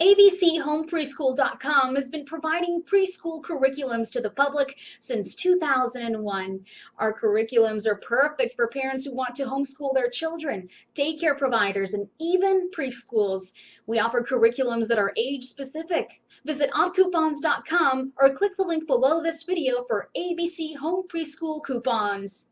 abchomepreschool.com has been providing preschool curriculums to the public since 2001. Our curriculums are perfect for parents who want to homeschool their children, daycare providers, and even preschools. We offer curriculums that are age specific. Visit oddcoupons.com or click the link below this video for ABC Home Preschool coupons.